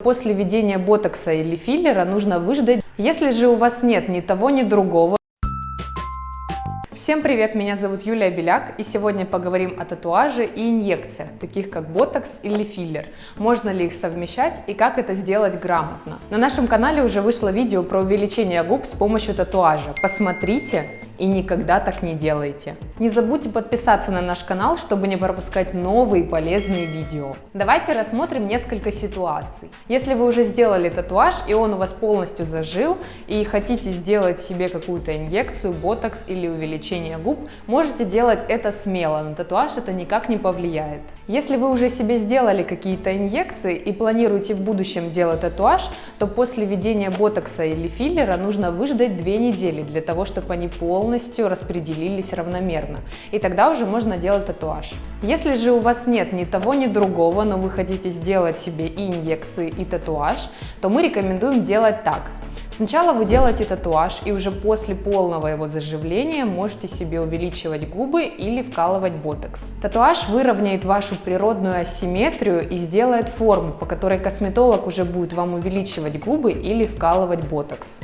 После введения ботокса или филлера нужно выждать. Если же у вас нет ни того, ни другого, Всем привет, меня зовут Юлия Беляк, и сегодня поговорим о татуаже и инъекциях, таких как ботокс или филлер. Можно ли их совмещать и как это сделать грамотно. На нашем канале уже вышло видео про увеличение губ с помощью татуажа. Посмотрите и никогда так не делайте. Не забудьте подписаться на наш канал, чтобы не пропускать новые полезные видео. Давайте рассмотрим несколько ситуаций. Если вы уже сделали татуаж и он у вас полностью зажил и хотите сделать себе какую-то инъекцию, ботокс или увеличение губ, можете делать это смело, на татуаж это никак не повлияет. Если вы уже себе сделали какие-то инъекции и планируете в будущем делать татуаж, то после введения ботокса или филлера нужно выждать 2 недели для того, чтобы они полностью распределились равномерно. И тогда уже можно делать татуаж. Если же у вас нет ни того, ни другого, но вы хотите сделать себе и инъекции, и татуаж, то мы рекомендуем делать так. Сначала вы делаете татуаж и уже после полного его заживления можете себе увеличивать губы или вкалывать ботокс. Татуаж выровняет вашу природную асимметрию и сделает форму, по которой косметолог уже будет вам увеличивать губы или вкалывать ботокс.